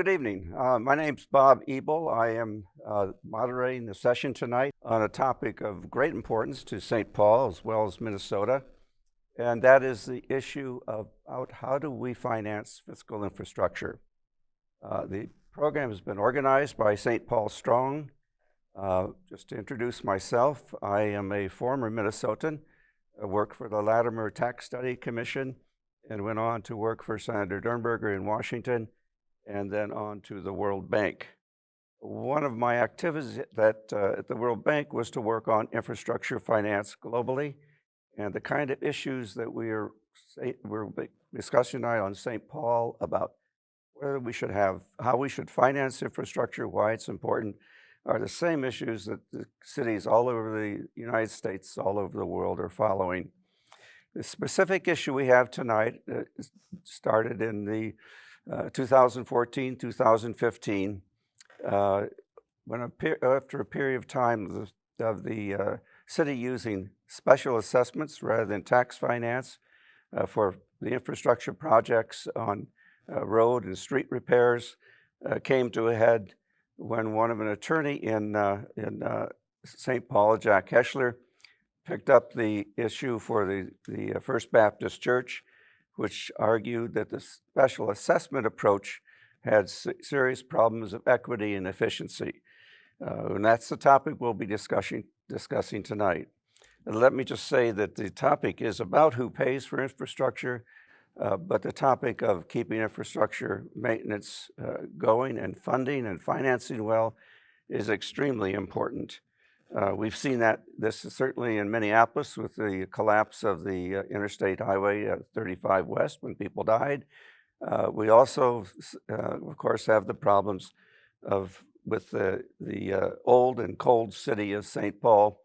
Good evening. Uh, my name's Bob Ebel. I am uh, moderating the session tonight on a topic of great importance to St. Paul as well as Minnesota, and that is the issue of how do we finance fiscal infrastructure. Uh, the program has been organized by St. Paul Strong. Uh, just to introduce myself, I am a former Minnesotan. I worked for the Latimer Tax Study Commission and went on to work for Senator Durenberger in Washington and then on to the World Bank. One of my activities that, uh, at the World Bank was to work on infrastructure finance globally and the kind of issues that we are we're discussing tonight on St. Paul about whether we should have, how we should finance infrastructure, why it's important, are the same issues that the cities all over the United States, all over the world are following. The specific issue we have tonight uh, started in the 2014-2015, uh, uh, when a after a period of time of the, of the uh, city using special assessments rather than tax finance uh, for the infrastructure projects on uh, road and street repairs uh, came to a head when one of an attorney in, in St. Paul, Jack Hoeschler, picked up the issue for the, the First Baptist Church which argued that the special assessment approach had serious problems of equity and efficiency. Uh, and that's the topic we'll be discussing, discussing tonight. And let me just say that the topic is about who pays for infrastructure, uh, but the topic of keeping infrastructure maintenance uh, going and funding and financing well is extremely important. Uh, we've seen that this is certainly in Minneapolis with the collapse of the uh, Interstate Highway uh, 35 West when people died. Uh, we also, uh, of course, have the problems of with the, the uh, old and cold city of St. Paul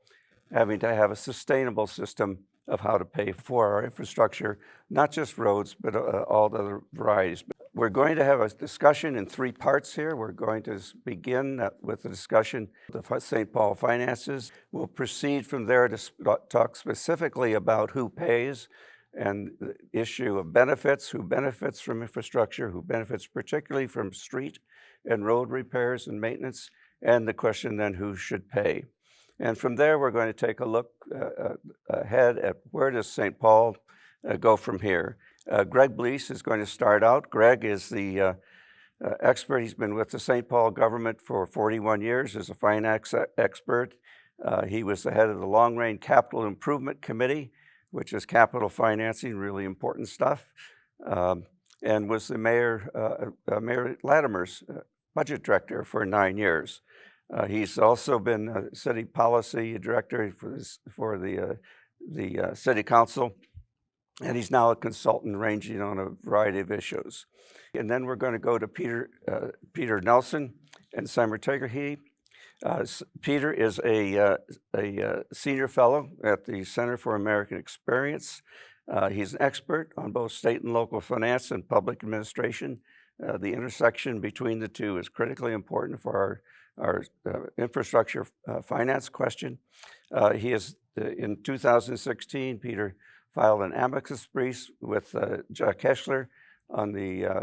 having to have a sustainable system of how to pay for our infrastructure, not just roads, but all the other varieties. We're going to have a discussion in three parts here. We're going to begin uh, with the discussion of St. Paul finances. We'll proceed from there to talk specifically about who pays and the issue of benefits, who benefits from infrastructure, who benefits particularly from street and road repairs and maintenance, and the question then who should pay. And from there, we're going to take a look uh, uh ahead at where does St. Paul uh, go from here. Greg Blees is going to start out. Greg is the uh, expert. He's been with the St. Paul government for 41 years as a finance expert. Uh, he was the head of the Long Range Capital Improvement Committee, which is capital financing, really important stuff, um, and was the mayor, uh, Mayor Latimer's budget director for nine years. He's also been city policy director for, this, for the, the city council and he's now a consultant ranging on a variety of issues. And then we're going to go to Peter, uh, Peter Nelson and Simon Taghioff. Uh, Peter is a, uh, a uh, senior fellow at the Center for American Experiment. Uh, he's an expert on both state and local finance and public administration. Uh, the intersection between the two is critically important for our, our infrastructure finance question. he is, in 2016, Peter filed an amicus brief with uh, Jack Hoeschler on the uh,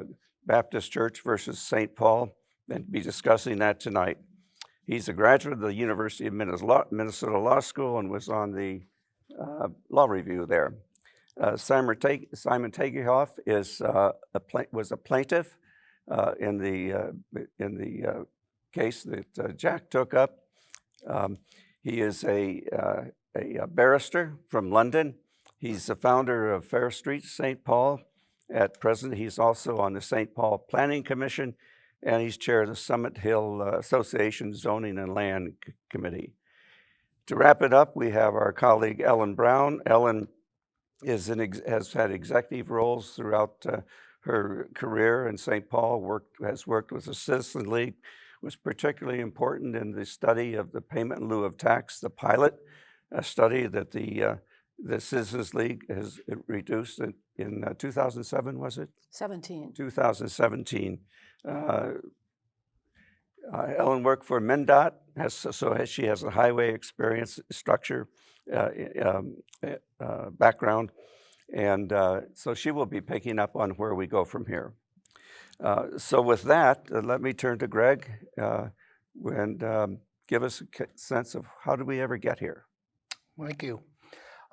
Baptist Church versus St. Paul, and be discussing that tonight. He's a graduate of the University of Minnesota Law School and was on the uh, law review there. Uh, Simon, Simon Taghioff is uh, a was a plaintiff uh, in the in the case that Jack took up. Um, he is a, a barrister from London He's the founder of Fair Street St. Paul. At present, he's also on the St. Paul Planning Commission, and he's chair of the Summit Hill uh, Association Zoning and Land Committee. To wrap it up, we have our colleague Ellen Brown. Ellen is has had executive roles throughout uh, her career in St. Paul, worked, has worked with the Citizen League, was particularly important in the study of the payment in lieu of tax, the pilot, a study that the uh, the Citizens League has reduced in, in uh, 2007, was it? 17. 2017. Uh, uh, Ellen worked for MnDOT, has, so has, she has a highway experience structure uh, um, uh, background, and uh, so she will be picking up on where we go from here. Uh, so with that, uh, let me turn to Greg uh, and um, give us a sense of how did we ever get here? Thank you.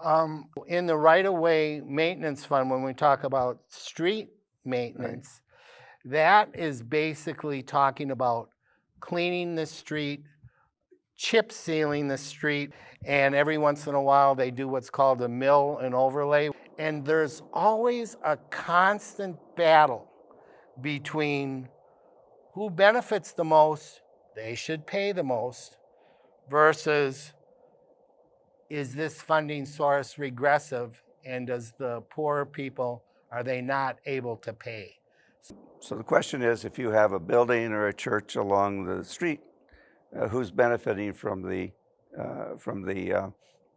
Um, in the right-of-way maintenance fund, when we talk about street maintenance, that is basically talking about cleaning the street, chip sealing the street, and every once in a while they do what's called a mill and overlay. And there's always a constant battle between who benefits the most, they should pay the most, versus is this funding source regressive and does the poorer people, are they not able to pay? So the question is, if you have a building or a church along the street, uh, who's benefiting from the uh, from the uh,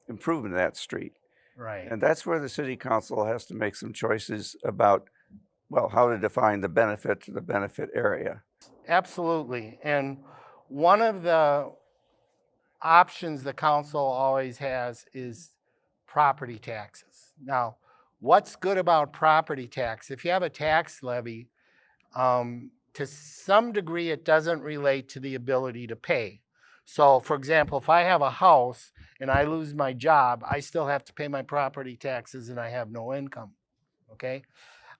improvement of that street? Right. And that's where the city council has to make some choices about, well, how to define the benefit to the benefit area. Absolutely. And one of the options the council always has is property taxes. Now, what's good about property tax? If you have a tax levy, um, to some degree, it doesn't relate to the ability to pay. So, for example, if I have a house and I lose my job, I still have to pay my property taxes and I have no income. Okay?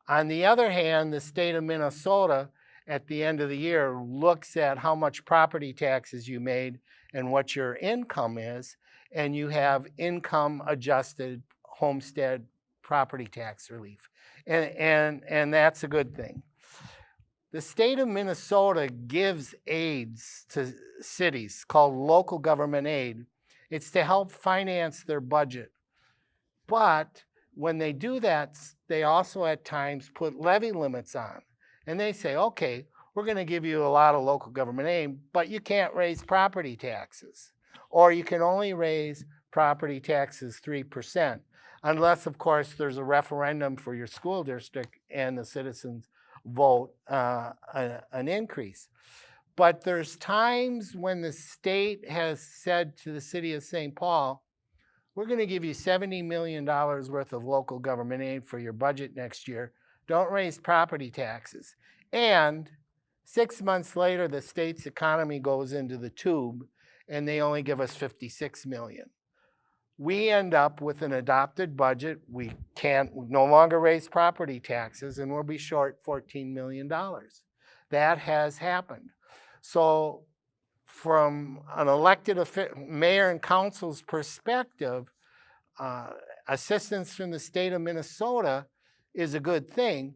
On the other hand, the state of Minnesota at the end of the year looks at how much property taxes you made and what your income is, and you have income adjusted homestead property tax relief. And, and, and that's a good thing. The state of Minnesota gives aids to cities called local government aid. It's to help finance their budget. But when they do that, they also at times put levy limits on. And they say, okay, we're going to give you a lot of local government aid, but you can't raise property taxes. Or you can only raise property taxes 3%, unless, of course, there's a referendum for your school district and the citizens vote uh, an increase. But there's times when the state has said to the city of St. Paul, we're going to give you $70 million worth of local government aid for your budget next year. Don't raise property taxes. And six months later, the state's economy goes into the tube and they only give us 56 million. We end up with an adopted budget. We can't no longer raise property taxes and we'll be short $14 million. That has happened. So from an elected mayor and council's perspective, uh, assistance from the state of Minnesota is a good thing.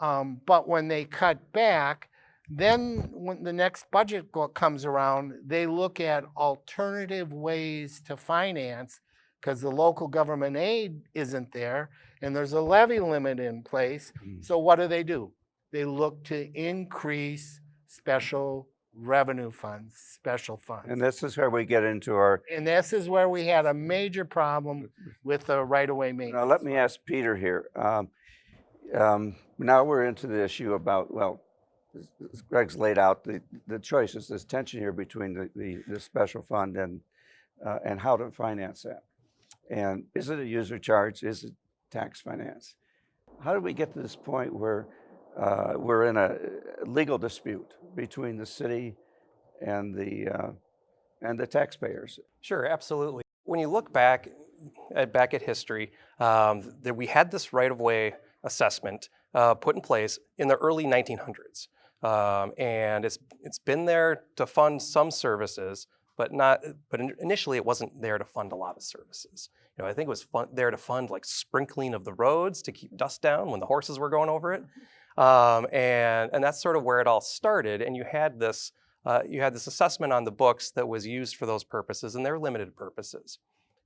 Um, but when they cut back, then when the next budget comes around, they look at alternative ways to finance because the local government aid isn't there and there's a levy limit in place. Mm. So what do they do? They look to increase special revenue funds, special funds. And this is where we get into our. And this is where we had a major problem with the right-of-way maintenance. Now, let me ask Peter here. Um, um, now we're into the issue about, well, Greg's laid out the, the choices, this tension here between the, the, the special fund and, uh, and how to finance that. And is it a user charge? Is it tax finance? How did we get to this point where uh, we're in a legal dispute between the city and the, uh, and the taxpayers? Sure, absolutely. When you look back at, back at history, um, that we had this right-of-way assessment uh, put in place in the early 1900s. Um, and it's, it's been there to fund some services, but not, but initially it wasn't there to fund a lot of services. You know, I think it was fun, there to fund like sprinkling of the roads to keep dust down when the horses were going over it. Um, and, and that's sort of where it all started. And you had this, uh, you had this assessment on the books that was used for those purposes and they're limited purposes.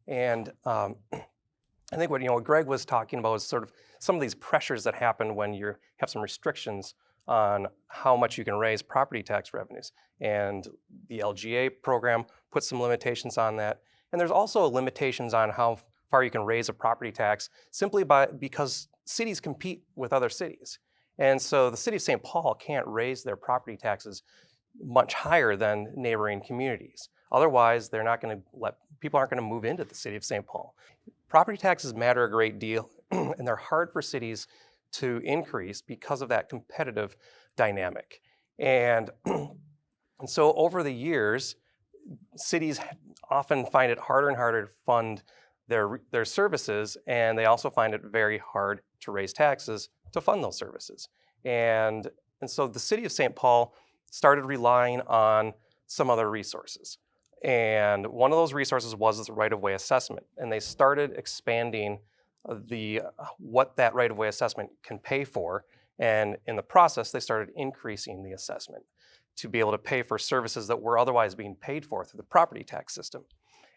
And um, I think what, you know, what Greg was talking about was sort of some of these pressures that happen when you have some restrictions on how much you can raise property tax revenues. And the LGA program puts some limitations on that. And there's also limitations on how far you can raise a property tax simply by because cities compete with other cities. And so the city of St. Paul can't raise their property taxes much higher than neighboring communities. Otherwise, they're not going to let people aren't going to move into the city of St. Paul. Property taxes matter a great deal, and they're hard for cities to increase because of that competitive dynamic. And, and so over the years, cities often find it harder and harder to fund their, their services, and they also find it very hard to raise taxes to fund those services. And, and so the city of St. Paul started relying on some other resources. And one of those resources was the right-of-way assessment. And they started expanding uh, the, uh, what that right-of-way assessment can pay for. And in the process, they started increasing the assessment to be able to pay for services that were otherwise being paid for through the property tax system.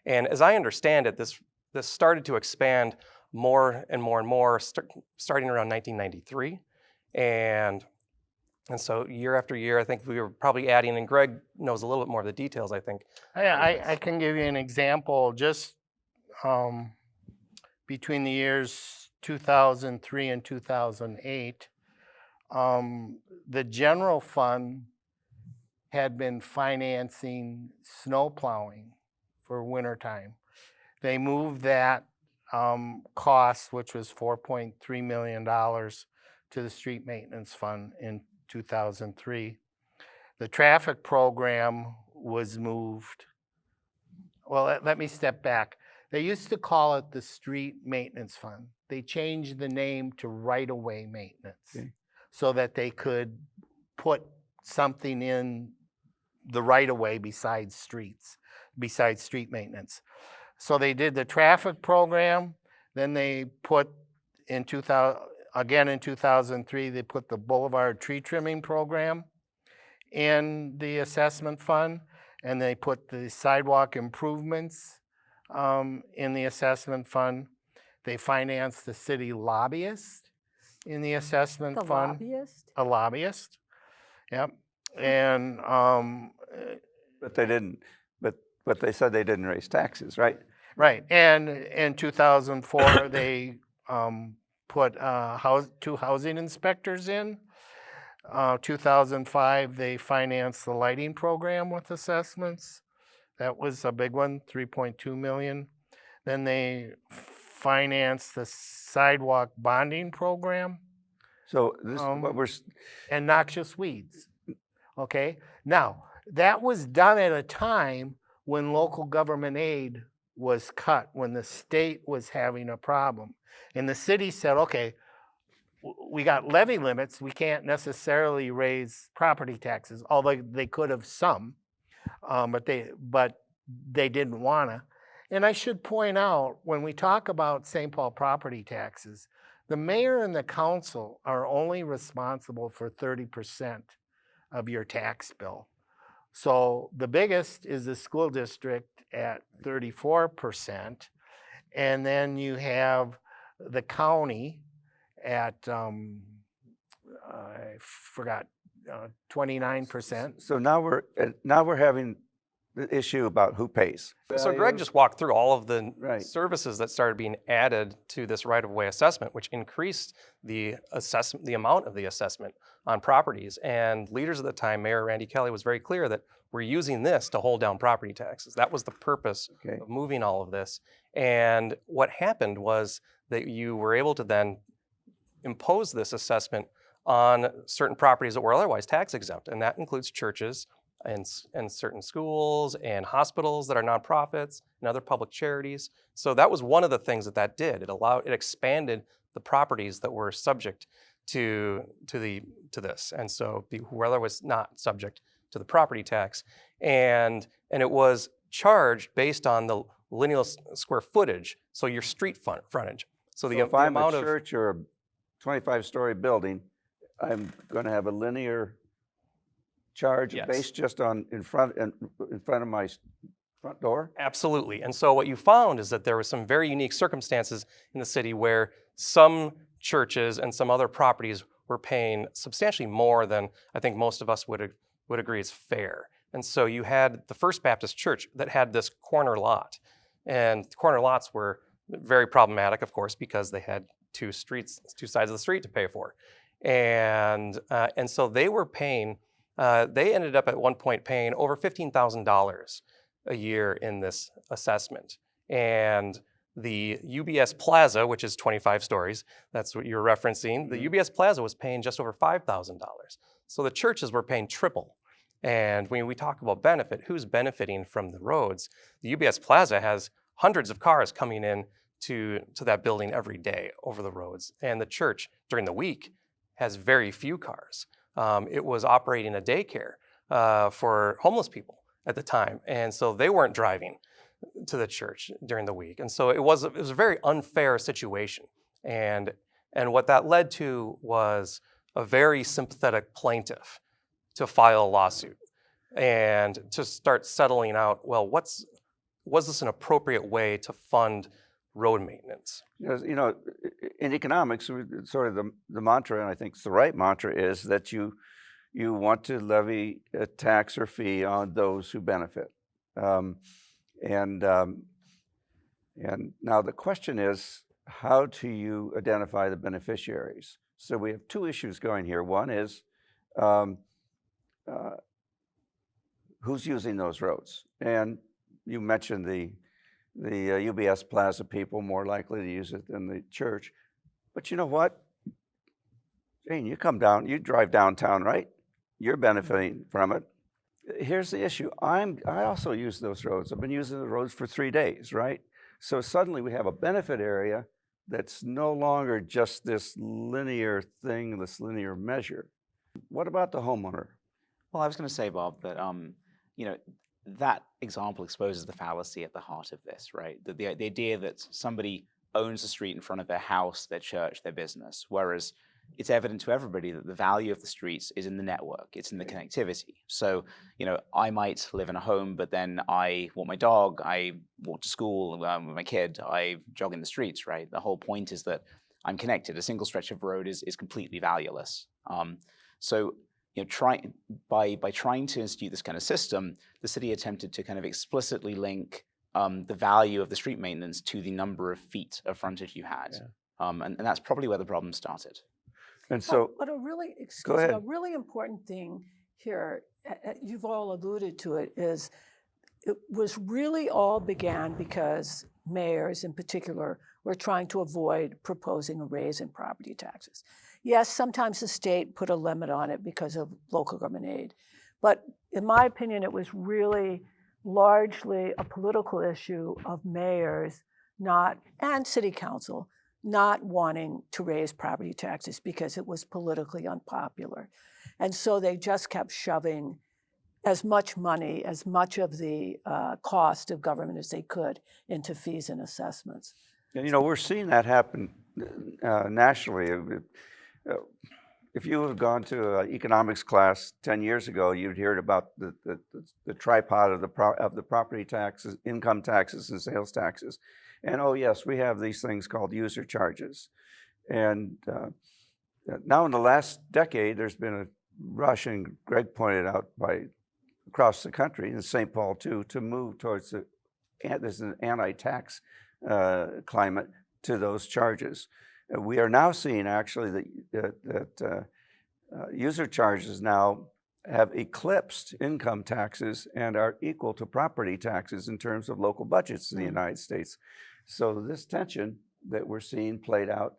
And as I understand it, this, this started to expand more and more and more start, starting around 1993. And, and so year after year, I think we were probably adding, and Greg knows a little bit more of the details, I think. I, I, I can give you an example, just um, between the years 2003 and 2008, um, the general fund had been financing snow plowing for wintertime. They moved that um, cost, which was $4.3 million, to the street maintenance fund in 2003. The traffic program was moved. Well, let, let me step back. They used to call it the street maintenance fund. They changed the name to right-of-way maintenance Okay. so that they could put something in the right-of-way besides streets, besides street maintenance. So they did the traffic program, then they put in 2000, again in 2003, they put the boulevard tree trimming program in the assessment fund, and they put the sidewalk improvements um, in the assessment fund. They financed the city lobbyist in the assessment The fund lobbyist? a lobbyist. Yep. And um, But they didn't, but, but they said they didn't raise taxes, right? Right. And in 2004, they um, put uh, house, two housing inspectors in. Uh, 2005, they financed the lighting program with assessments. That was a big one, 3.2 million. Then they financed the sidewalk bonding program. So this, Um, what we're, and noxious weeds. Okay, now that was done at a time when local government aid was cut, when the state was having a problem. And the city said, okay, we got levy limits, we can't necessarily raise property taxes, although they could have some, um, but they, but they didn't wanna. And I should point out, when we talk about St. Paul property taxes, the mayor and the council are only responsible for thirty percent of your tax bill. So the biggest is the school district at thirty-four percent. And then you have the county at, um, I forgot, uh, twenty-nine percent. so now we're, uh, now we're having issue about who pays. So Greg just walked through all of the Right. services that started being added to this right-of-way assessment, which increased the assessment, the amount of the assessment on properties. And leaders at the time, Mayor Randy Kelly, was very clear that we're using this to hold down property taxes. That was the purpose Okay. of moving all of this. And what happened was that you were able to then impose this assessment on certain properties that were otherwise tax exempt, and that includes churches and, and certain schools and hospitals that are nonprofits and other public charities. So that was one of the things that that did. It allowed, it expanded the properties that were subject to, to, the, to this. And so the, whoever was not subject to the property tax. And, and it was charged based on the lineal square footage, so your street front, frontage. So the, So if the I'm amount a of church or a 25-story building, I'm going to have a linear charge Yes. based just on, in front, in in front of my front door? Absolutely. And so what you found is that there were some very unique circumstances in the city where some churches and some other properties were paying substantially more than I think most of us would, would agree is fair. And so you had the First Baptist Church that had this corner lot. And corner lots were very problematic, of course, because they had two streets, two sides of the street to pay for. And, uh, and so they were paying, uh, they ended up at one point paying over $15,000 a year in this assessment. And the UBS Plaza, which is 25 stories, that's what you're referencing, the UBS Plaza was paying just over $5,000. So the churches were paying triple. And when we talk about benefit, who's benefiting from the roads? The UBS Plaza has hundreds of cars coming in to, to that building every day over the roads. And the church during the week has very few cars. Um, it was operating a daycare uh, for homeless people at the time. And so they weren't driving to the church during the week. And so it was, it was a very unfair situation. And, and what that led to was a very sympathetic plaintiff to file a lawsuit and to start settling out, well, what's, was this an appropriate way to fund road maintenance? You know, in economics, sort of the, the mantra, and I think it's the right mantra, is that you you want to levy a tax or fee on those who benefit. Um, and um, and now the question is, how do you identify the beneficiaries? So we have two issues going here. One is um, uh, who's using those roads, and you mentioned the the uh, UBS Plaza people more likely to use it than the church. But you know what? Jane, you come down, you drive downtown, right? You're benefiting from it. Here's the issue. I'm I also use those roads. I've been using the roads for three days, right? So suddenly we have a benefit area that's no longer just this linear thing, this linear measure. What about the homeowner? Well, I was going to say, Bob, that um, you know that example exposes the fallacy at the heart of this, right? The, the, the idea that somebody owns the street in front of their house, their church, their business, whereas it's evident to everybody that the value of the streets is in the network, it's in the connectivity. So, you know, I might live in a home, but then I walk my dog, I walk to school um, with my kid, I jog in the streets, right? The whole point is that I'm connected. A single stretch of road is, is completely valueless. Um, so you know, try, by, by trying to institute this kind of system, the city attempted to kind of explicitly link um, the value of the street maintenance to the number of feet of frontage you had. Um, and, and that's probably where the problem started. And But- so But a really, excuse me, a really important thing here, a- a- you've all alluded to it, is it was really all began because mayors in particular were trying to avoid proposing a raise in property taxes. Yes, sometimes the state put a limit on it because of local government aid. But in my opinion, it was really largely a political issue of mayors not, and city council, not wanting to raise property taxes because it was politically unpopular. And so they just kept shoving as much money, as much of the uh, cost of government as they could into fees and assessments. And you know, we're seeing that happen uh, nationally. Uh, If you have gone to an economics class 10 years ago, you'd heard about the, the, the- the tripod of the, pro- of the property taxes, income taxes and sales taxes. And oh yes, we have these things called user charges. And uh, uh, now in the last decade, there's been a rush, and Greg pointed out by across the country, in St. Paul too, to move towards the, there's an anti-tax uh, climate to those charges. We are now seeing actually that, that, that uh, uh, user charges now have eclipsed income taxes and are equal to property taxes in terms of local budgets in the Mm. United States. So this tension that we're seeing played out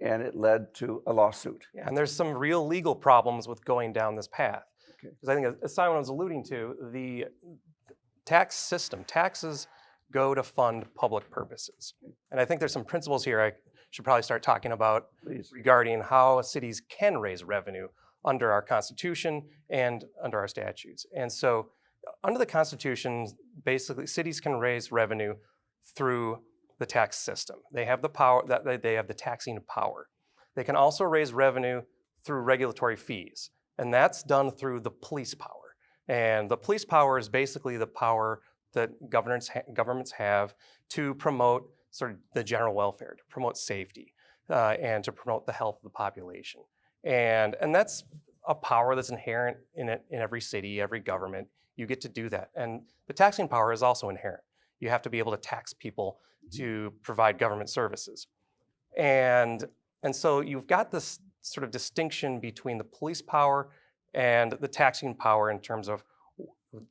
and it led to a lawsuit. Yeah, and there's some real legal problems with going down this path. Okay. Because I think, as- as Simon was alluding to, the tax system, taxes go to fund public purposes. And I think there's some principles here I should probably start talking about Please. regarding how cities can raise revenue under our Constitution and under our statutes. And so, under the Constitution, basically, cities can raise revenue through the tax system. They have the power, that they- they have the taxing power. They can also raise revenue through regulatory fees, and that's done through the police power. And the police power is basically the power that governments, ha- governments have to promote sort of the general welfare, to promote safety, uh, and to promote the health of the population. And, and that's a power that's inherent in, it, in every city, every government. You get to do that. And the taxing power is also inherent. You have to be able to tax people to provide government services. And, and so you've got this sort of distinction between the police power and the taxing power in terms of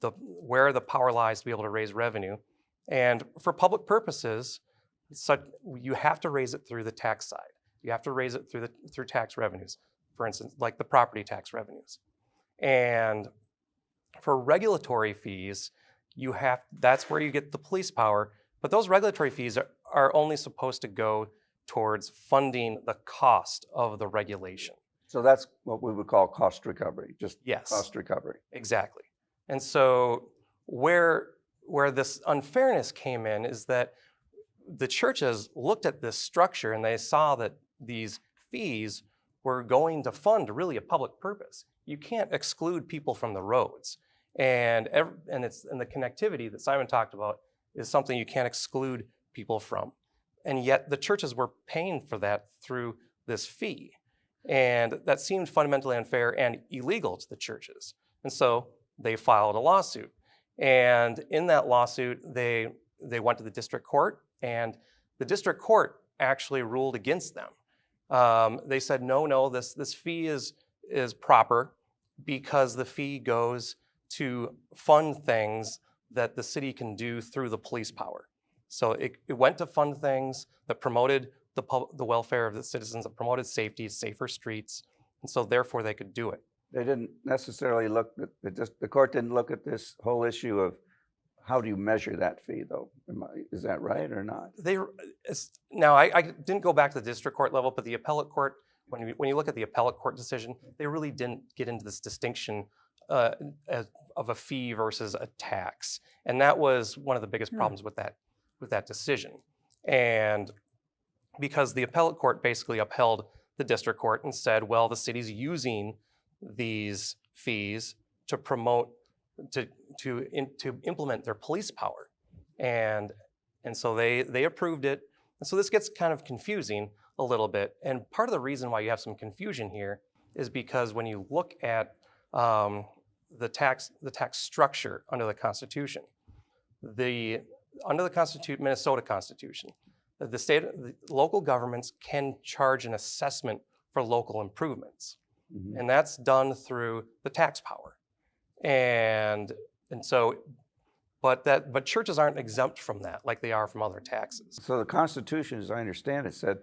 the, where the power lies to be able to raise revenue. And for public purposes, such, you have to raise it through the tax side. You have to raise it through the through tax revenues, for instance, like the property tax revenues. And for regulatory fees, you have that's where you get the police power. But those regulatory fees are, are only supposed to go towards funding the cost of the regulation. So that's what we would call cost recovery, just Yes. cost recovery. Exactly. And so where where this unfairness came in is that the churches looked at this structure and they saw that these fees were going to fund really a public purpose. You can't exclude people from the roads. And ev- and it's and the connectivity that Simon talked about is something you can't exclude people from. And yet the churches were paying for that through this fee. And that seemed fundamentally unfair and illegal to the churches. And so they filed a lawsuit. And in that lawsuit, they, they went to the district court, and the district court actually ruled against them. Um, they said, no, no, this, this fee is, is proper because the fee goes to fund things that the city can do through the police power. So it, it went to fund things that promoted the, the welfare of the citizens, that promoted safety, safer streets, and so therefore they could do it. They didn't necessarily look, the, the court didn't look at this whole issue of how do you measure that fee though? Am I, is that right or not? They now I, I didn't go back to the district court level, but the appellate court, when you, when you look at the appellate court decision, they really didn't get into this distinction uh, as, of a fee versus a tax, and that was one of the biggest Hmm. problems with that with that decision, and because the appellate court basically upheld the district court and said, well, the city's using these fees to promote to to in, to implement their police power, and and so they they approved it. And so this gets kind of confusing a little bit. And part of the reason why you have some confusion here is because when you look at um, the tax the tax structure under the Constitution, the under the Constitution Minnesota Constitution, the state the local governments can charge an assessment for local improvements Mhm. and that's done through the tax power. And and so, but that but churches aren't exempt from that like they are from other taxes. So the Constitution, as I understand it, said,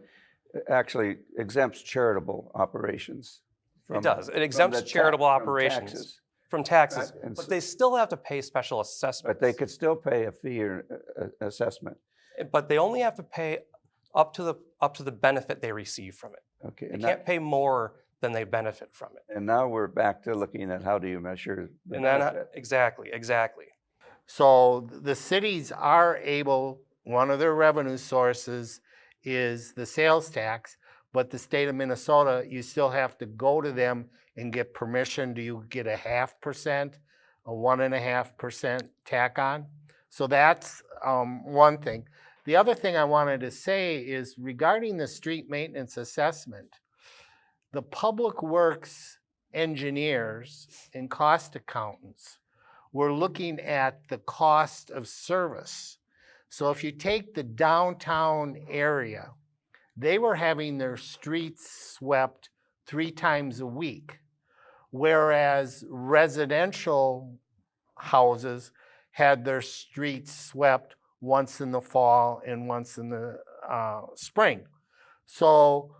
uh, actually exempts charitable operations. From, It does. It from exempts charitable from operations. taxes. From taxes, but so- they still have to pay special assessments. But they could still pay a fee or uh, assessment. But they only have to pay up to the up to the benefit they receive from it. Okay. They can't that, pay more than they benefit from it. and now we're back to looking at how do you measure the And then uh, benefit? exactly, exactly. So the cities are able, one of their revenue sources is the sales tax, but the state of Minnesota, you still have to go to them and get permission. Do you get a half percent, a one and a half percent tack on? So that's um, one thing. The other thing I wanted to say is regarding the street maintenance assessment, the public works engineers and cost accountants we're looking at the cost of service. So if you take the downtown area, they were having their streets swept three times a week, whereas residential houses had their streets swept once in the fall and once in the uh, spring. So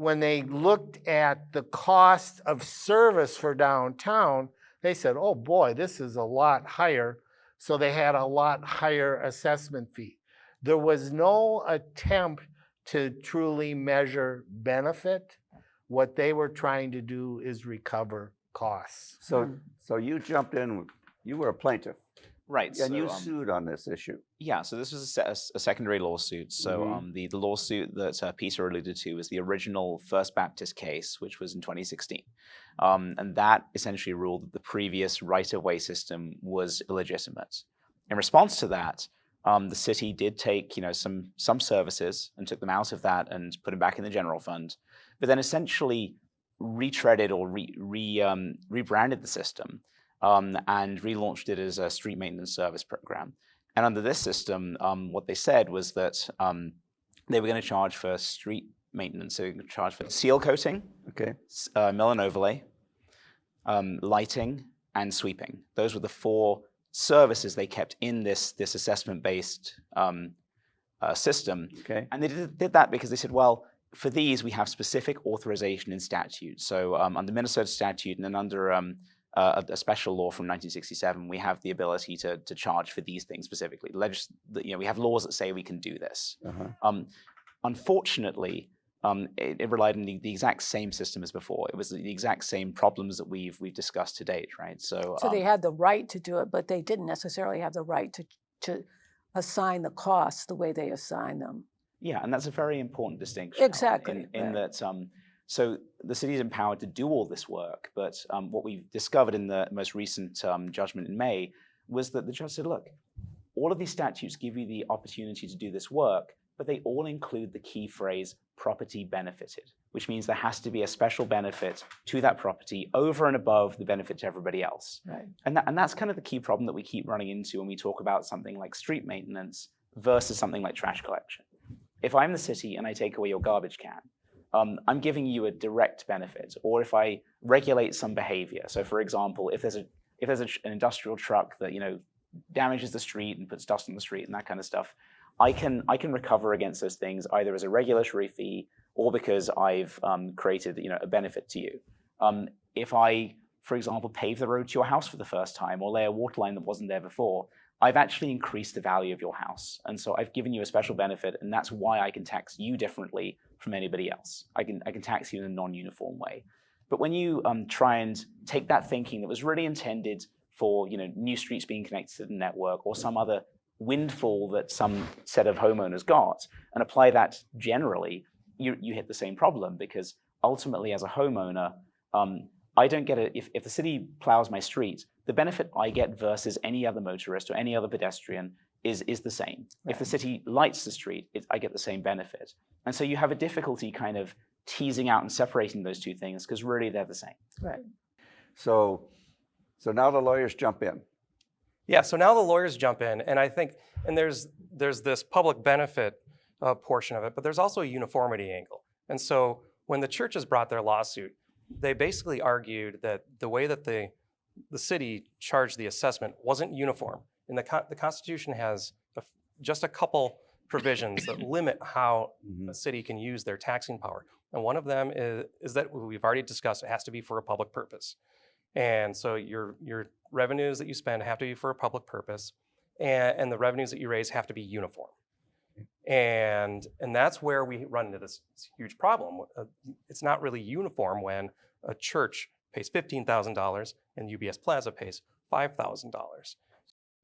when they looked at the cost of service for downtown, they said, oh boy, this is a lot higher. So they had a lot higher assessment fee. There was no attempt to truly measure benefit. What they were trying to do is recover costs. So, Hmm. so you jumped in, you were a plaintiff, Right. and you so, um, sued on this issue. Yeah, so this was a, a secondary lawsuit. So Mhm. um, the, the lawsuit that uh, Peter alluded to was the original First Baptist case, which was in 2016. Um, and that essentially ruled that the previous right-of-way system was illegitimate. In response to that, um, the city did take you know, some, some services and took them out of that and put them back in the general fund, but then essentially retreaded or re, re, um, rebranded the system um, and relaunched it as a street maintenance service program. And under this system, um, what they said was that um, they were going to charge for street maintenance. So they were going to charge for seal coating, Okay, uh, mill and overlay, um, lighting, and sweeping. Those were the four services they kept in this, this assessment-based um, uh, system. Okay. And they did, did that because they said, well, for these, we have specific authorization in statute. So um, under Minnesota statute and then under um, uh, a, a special law from 1967, we have the ability to, to charge for these things specifically. Legis- you know, we have laws that say we can do this. Uh-huh. Um, unfortunately, um, it, it relied on the, the exact same system as before. It was the exact same problems that we've we've discussed to date, right? So, So they um, had the right to do it, but they didn't necessarily have the right to, to assign the costs the way they assign them. Yeah, and that's a very important distinction. Exactly, In, in right. that, um, so the city is empowered to do all this work, but um, what we discovered in the most recent um, judgment in May was that the judge said, look, all of these statutes give you the opportunity to do this work, but they all include the key phrase property benefited, which means there has to be a special benefit to that property over and above the benefit to everybody else. Right. And, that, and that's kind of the key problem that we keep running into when we talk about something like street maintenance versus something like trash collection. If I'm the city and I take away your garbage can, um, I'm giving you a direct benefit. Or if I regulate some behavior, so for example, if there's a if there's a, an industrial truck that you know damages the street and puts dust on the street and that kind of stuff, I can I can recover against those things either as a regulatory fee or because I've um, created you know a benefit to you. Um, if I, for example, pave the road to your house for the first time or lay a water line that wasn't there before, I've actually increased the value of your house. And so I've given you a special benefit, and that's why I can tax you differently from anybody else. I can, I can tax you in a non-uniform way. But when you um, try and take that thinking that was really intended for you know, new streets being connected to the network or some other windfall that some set of homeowners got and apply that generally, you, you hit the same problem because ultimately as a homeowner, um, I don't get it. if, if the city plows my street, the benefit I get versus any other motorist or any other pedestrian is, is the same. If the city lights the street, it, I get the same benefit. And so you have a difficulty kind of teasing out and separating those two things because really they're the same. Right. So, so now the lawyers jump in. Yeah, so now the lawyers jump in, and I think, and there's there's this public benefit uh, portion of it, but there's also a uniformity angle. And so when the churches brought their lawsuit, they basically argued that the way that the the city charged the assessment wasn't uniform. And the the Constitution has a, just a couple provisions that limit how a city can use their taxing power. And one of them is, is that we've already discussed, it has to be for a public purpose. And so your, your revenues that you spend have to be for a public purpose, and, and the revenues that you raise have to be uniform. And, and that's where we run into this huge problem. Uh, It's not really uniform when a church pays $15,000 and UBS Plaza pays $5,000.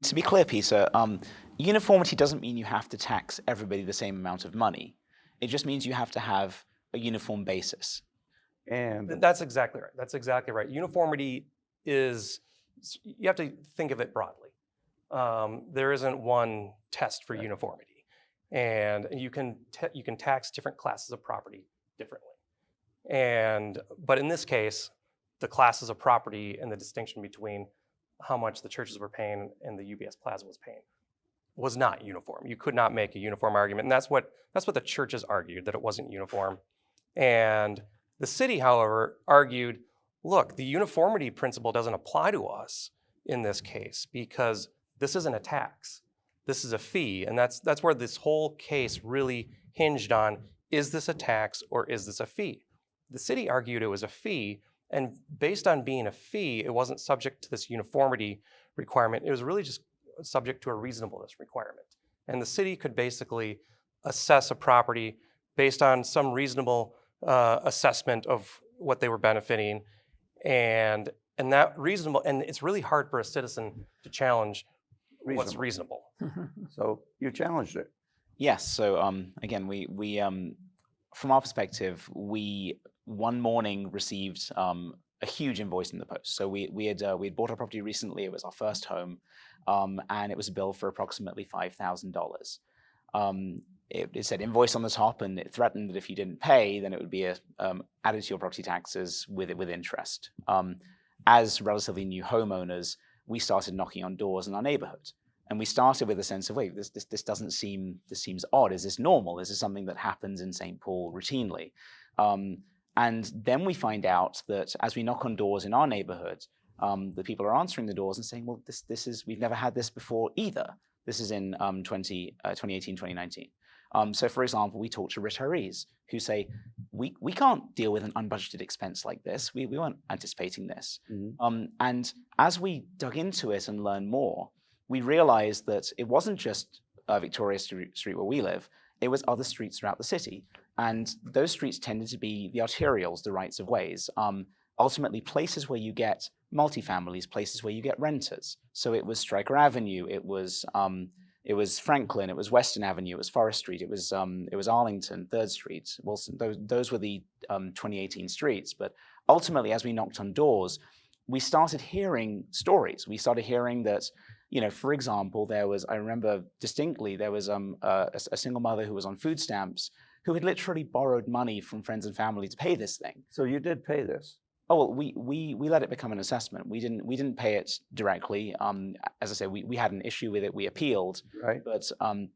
To be clear, Peter, um, uniformity doesn't mean you have to tax everybody the same amount of money. It just means you have to have a uniform basis. And That's exactly right. That's exactly right. Uniformity is, you have to think of it broadly. Um, there isn't one test for uniformity. And you can, you can tax different classes of property differently. And, but in this case, the classes of property and the distinction between how much the churches were paying and the UBS Plaza was paying was not uniform. You could not make a uniform argument. And that's what, that's what the churches argued, that it wasn't uniform. And the city, however, argued, look, the uniformity principle doesn't apply to us in this case because this isn't a tax. This is a fee. And that's, that's where this whole case really hinged on, is this a tax or is this a fee? The city argued it was a fee, and based on being a fee, it wasn't subject to this uniformity requirement. It was really just subject to a reasonableness requirement. And the city could basically assess a property based on some reasonable uh, assessment of what they were benefiting. And, and that reasonable, and it's really hard for a citizen to challenge what's Reasonable. reasonable. so you challenged it. Yes. So um, again, we we um, from our perspective, we one morning received um, a huge invoice in the post. So we we had uh, we had bought a property recently. It was our first home, um, and it was a bill for approximately five thousand dollars. Um, it, it said invoice on the top, and it threatened that if you didn't pay, then it would be a, um, added to your property taxes with with interest. Um, as relatively new homeowners, we started knocking on doors in our neighborhood. And we started with a sense of, wait, this, this, this doesn't seem, this seems odd. Is this normal? Is this something that happens in St. Paul routinely? And then we find out that as we knock on doors in our neighborhood, um, the people are answering the doors and saying, well, this, this is, we've never had this before either. This is in um, 20, uh, 2018, 2019. Um, so for example, we talk to retirees who say, we, we can't deal with an unbudgeted expense like this. We, we weren't anticipating this. Mhm. Um, and as we dug into it and learned more, we realized that it wasn't just uh, Victoria Street, Street where we live, it was other streets throughout the city. And those streets tended to be the arterials, the rights of ways. Um, ultimately, places where you get multifamilies, places where you get renters. So it was Stryker Avenue, it was um, it was Franklin, it was Western Avenue, it was Forest Street, it was um, it was Arlington, Third Street, Wilson. Those those were the um, 2018 streets. But ultimately, as we knocked on doors, we started hearing stories. We started hearing that, you know, for example, there was I remember distinctly there was um, a, a single mother who was on food stamps who had literally borrowed money from friends and family to pay this thing. So you did pay this? Oh well, we we we let it become an assessment. We didn't we didn't pay it directly. Um, as I said, we we had an issue with it. We appealed, Right? but um,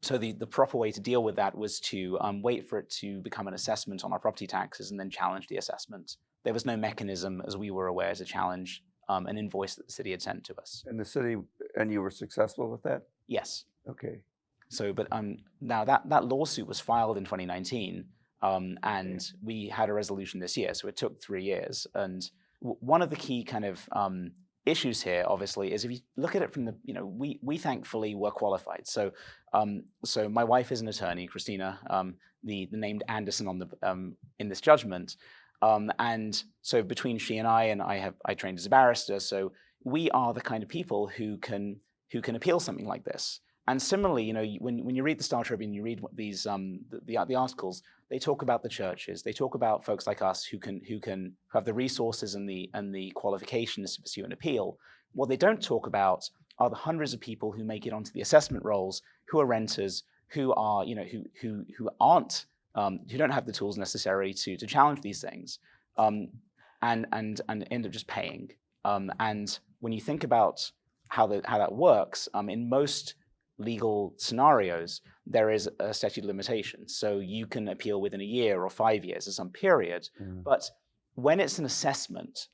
so the the proper way to deal with that was to um, wait for it to become an assessment on our property taxes and then challenge the assessment. There was no mechanism, as we were aware, to challenge um, an invoice that the city had sent to us. And the city, and you were successful with that? Yes. Okay. So, but um, now that that lawsuit was filed in 2019, um, and we had a resolution this year. So it took three years. And w- one of the key kind of um, issues here, obviously, is if you look at it from the, you know, we we thankfully were qualified. So, um, so my wife is an attorney, Christina, um, the the named Anderson on the um, in this judgment. Um, and so between she and I, and I have I trained as a barrister, so we are the kind of people who can who can appeal something like this. And similarly, you know, when, when you read the Star Tribune, you read these um, the, the the articles. They talk about the churches. They talk about folks like us who can who can who have the resources and the and the qualifications to pursue an appeal. What they don't talk about are the hundreds of people who make it onto the assessment rolls, who are renters, who are you know who who who aren't um, who don't have the tools necessary to to challenge these things, um, and and and end up just paying. Um, and when you think about how the how that works, um, in most legal scenarios, there is a statute of limitations. So you can appeal within a year or five years or some period. Mm. But when it's an assessment,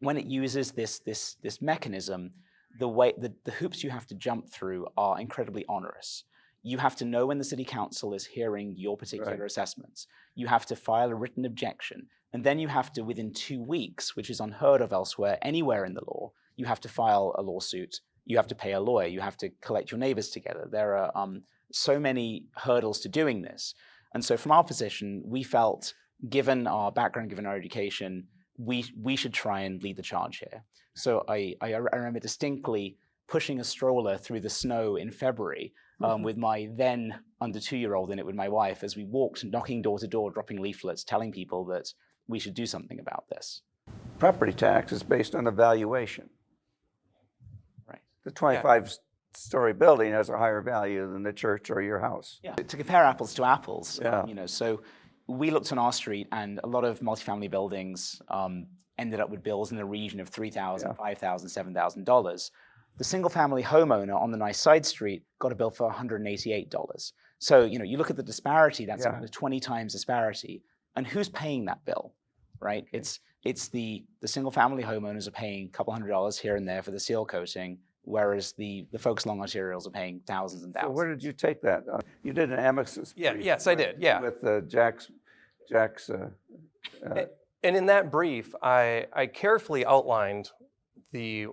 when it uses this this this mechanism, the way the, the hoops you have to jump through are incredibly onerous. You have to know when the city council is hearing your particular Right. assessments. You have to file a written objection. And then you have to, within two weeks, which is unheard of elsewhere, anywhere in the law, you have to file a lawsuit. You have to pay a lawyer. You have to collect your neighbors together. There are um, so many hurdles to doing this. And so, from our position, we felt, given our background, given our education, we we should try and lead the charge here. So I I, I remember distinctly pushing a stroller through the snow in February um, with my then under two year old in it with my wife as we walked, knocking door to door, dropping leaflets, telling people that we should do something about this. Property tax is based on a valuation. Right. The 25-story building has a higher value than the church or your house. Yeah. To compare apples to apples, um, Yeah. you know, so we looked on our street and a lot of multifamily buildings um, ended up with bills in the region of 3,000, Yeah. $5,000, $7,000. The single family homeowner on the nice side street got a bill for $188. So, you know, you look at the disparity, that's Yeah. a 20 times disparity. And who's paying that bill, right? It's it's the the single family homeowners are paying a couple hundred dollars here and there for the seal coating, whereas the the folks along arterials are paying thousands and So thousands. where did you take that? Uh, You did an amicus Yeah, brief, yes, I uh, did, yeah. With uh, Jack's, Jack's, uh, uh, And in that brief, I, I carefully outlined the,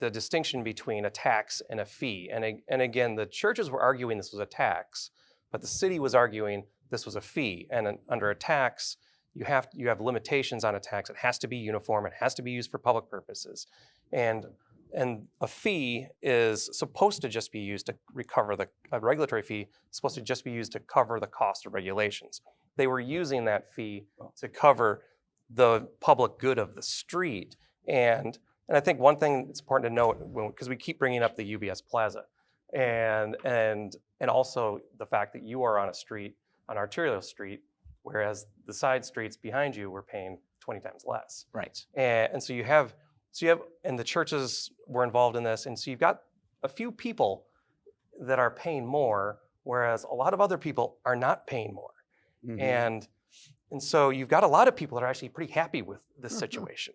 the distinction between a tax and a fee. And, and again, the churches were arguing this was a tax, but the city was arguing this was a fee. And an- under a tax, you have, you have limitations on a tax. It has to be uniform. It has to be used for public purposes. And, and a fee is supposed to just be used to recover the, a regulatory fee supposed to just be used to cover the cost of regulations. They were using that fee to cover the public good of the street. And, and I think one thing that's important to note, because we keep bringing up the UBS Plaza, and, and, and also the fact that you are on a street, on Arterial Street, whereas the side streets behind you were paying 20 times less. Right. And, and so you have, so you have, and the churches were involved in this, and so you've got a few people that are paying more, whereas a lot of other people are not paying more. mhm. And and so you've got a lot of people that are actually pretty happy with this Mhm. situation.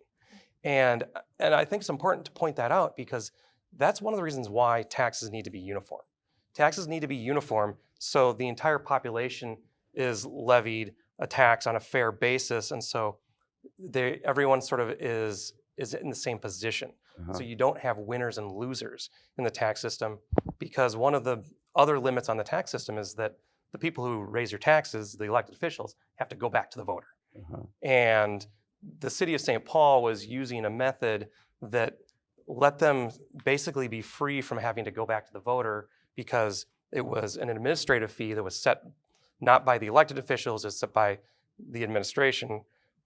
And and I think it's important to point that out because that's one of the reasons why taxes need to be uniform. taxes need to be uniform so the entire population is levied a tax on a fair basis, and so they, everyone sort of is is in the same position. Uh-huh. So you don't have winners and losers in the tax system because one of the other limits on the tax system is that the people who raise your taxes, the elected officials, have to go back to the voter. Uh-huh. And the city of St. Paul was using a method that let them basically be free from having to go back to the voter because it was an administrative fee that was set not by the elected officials, it's set by the administration.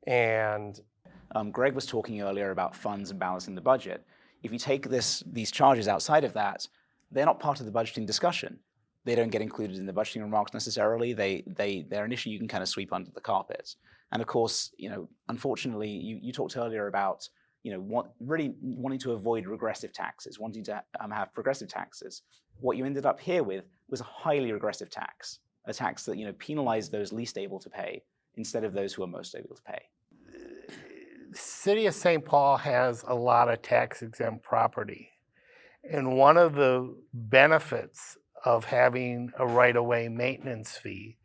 And Um, Greg was talking earlier about funds and balancing the budget. If you take this, these charges outside of that, they're not part of the budgeting discussion. They don't get included in the budgeting remarks necessarily. They, they, they're an issue you can kind of sweep under the carpet. And of course, you know, unfortunately, you, you talked earlier about, you know, want, really wanting to avoid regressive taxes, wanting to um, have progressive taxes. What you ended up here with was a highly regressive tax, a tax that, you know, penalized those least able to pay instead of those who are most able to pay. City of St. Paul has a lot of tax exempt property. And one of the benefits of having a right-of-way maintenance fee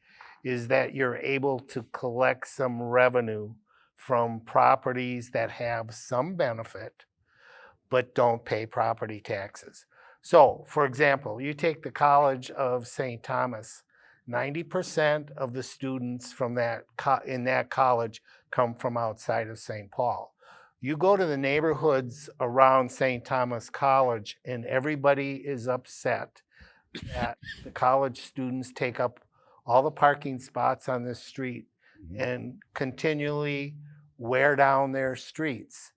is that you're able to collect some revenue from properties that have some benefit but don't pay property taxes. So, for example, you take the College of St. Thomas, 90% of the students from that in that college come from outside of St. Paul. You go to the neighborhoods around St. Thomas College, and everybody is upset that the college students take up all the parking spots on this street Mhm. and continually wear down their streets.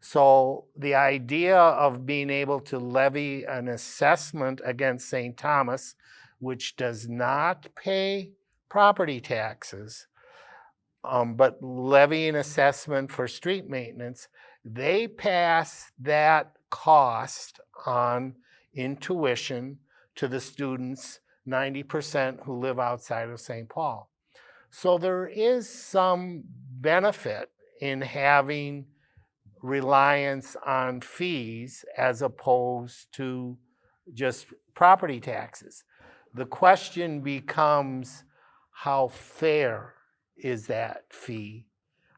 So the idea of being able to levy an assessment against St. Thomas, which does not pay property taxes, um, but levy an assessment for street maintenance, they pass that cost on in tuition to the students, 90% who live outside of St. Paul. So there is some benefit in having reliance on fees as opposed to just property taxes. The question becomes how fair is that fee?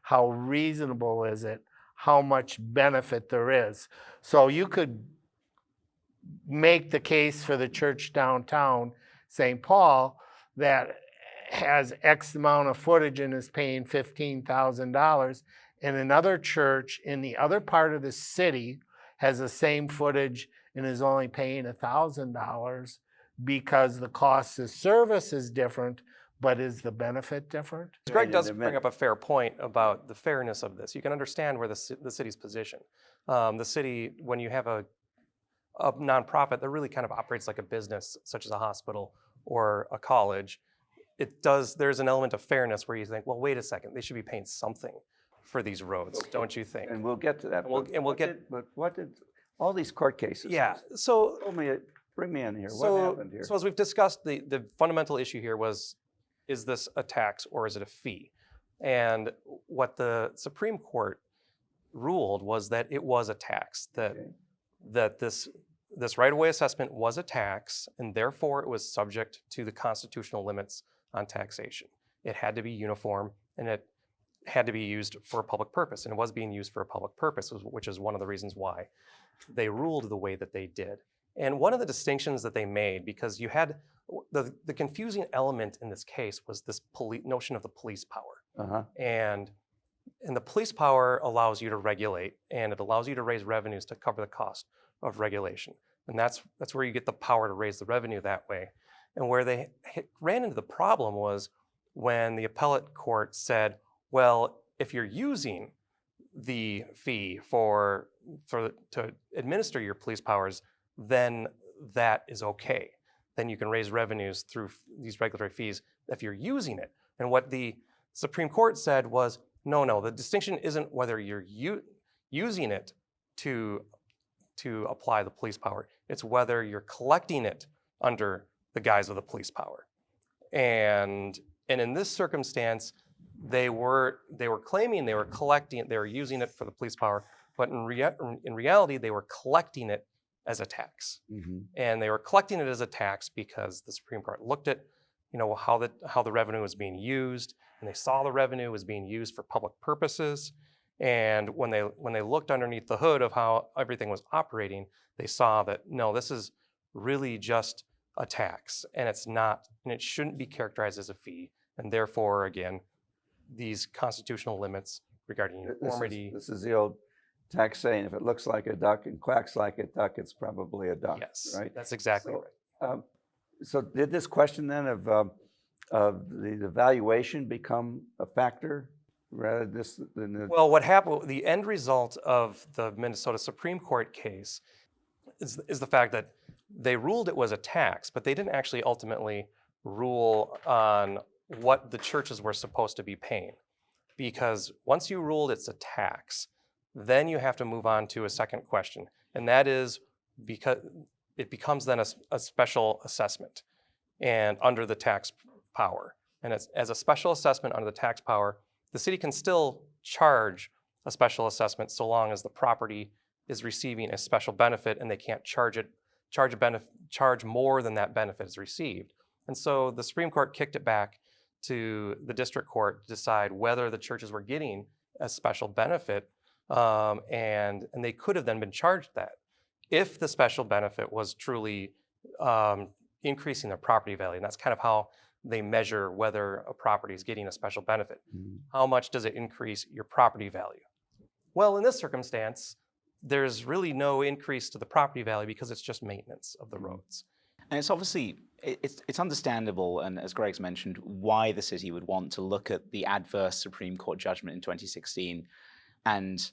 How reasonable is it? How much benefit there is? So you could make the case for the church downtown St. Paul that has X amount of footage and is paying $15,000 and another church in the other part of the city has the same footage and is only paying $1,000 because the cost of service is different, but is the benefit different? Greg does bring up a fair point about the fairness of this. You can understand where the, the city's position. Um, the city, when you have a, a nonprofit that really kind of operates like a business, such as a hospital or a college, it does. There's an element of fairness where you think, well, wait a second, they should be paying something for these roads, don't you think? And we'll get to that. And we'll- and we'll get- did- But what did, all these court cases? Yeah. So Tell me, bring me in here. What so, happened here? so as we've discussed, the, the fundamental issue here was, is this a tax or is it a fee? And what the Supreme Court ruled was that it was a tax, that, Okay. that this, this right-of-way assessment was a tax, and therefore it was subject to the constitutional limits on taxation. It had to be uniform, and it had to be used for a public purpose, and it was being used for a public purpose, which is one of the reasons why they ruled the way that they did. And one of the distinctions that they made, because you had the, the confusing element in this case was this notion of the police power. Uh-huh. And, and the police power allows you to regulate and it allows you to raise revenues to cover the cost of regulation. And that's, that's where you get the power to raise the revenue that way. And where they hit, ran into the problem was when the appellate court said, well, if you're using the fee for, for to administer your police powers, then that is okay. Then you can raise revenues through these regulatory fees if you're using it. And what the Supreme Court said was, no, no, the distinction isn't whether you're using it to, to apply the police power. It's whether you're collecting it under the guise of the police power. And, and in this circumstance, they were, they were claiming they were collecting it, they were using it for the police power, but in, rea- in reality, they were collecting it as a tax Mhm. and they were collecting it as a tax because the Supreme Court looked at, you know, how the how the revenue was being used, and they saw the revenue was being used for public purposes. And when they when they looked underneath the hood of how everything was operating, they saw that no, this is really just a tax, and it's not, and it shouldn't be characterized as a fee, and therefore, again, these constitutional limits regarding Th- This is, uniformity. this is the old tax saying, if it looks like a duck and quacks like a duck, it's probably a duck, yes, right? that's exactly So, right. Um, So did this question then of, um, of the the valuation become a factor rather this than the? Well, what happened, the end result of the Minnesota Supreme Court case is, is the fact that they ruled it was a tax, but they didn't actually ultimately rule on what the churches were supposed to be paying. Because once you ruled it's a tax, then you have to move on to a second question, and that is because it becomes then a special assessment and under the tax power. And as a special assessment under the tax power, the city can still charge a special assessment so long as the property is receiving a special benefit and they can't charge it, charge a benefit, charge more than that benefit is received. And so the Supreme Court kicked it back to the district court to decide whether the churches were getting a special benefit, um, and and they could have then been charged that if the special benefit was truly um, increasing their property value. And that's kind of how they measure whether a property is getting a special benefit. Mhm. How much does it increase your property value? Well, in this circumstance, there's really no increase to the property value because it's just maintenance of the Mhm. roads. And it's obviously it's it's understandable, and as Greg's mentioned, why the city would want to look at the adverse Supreme Court judgment in 2016 and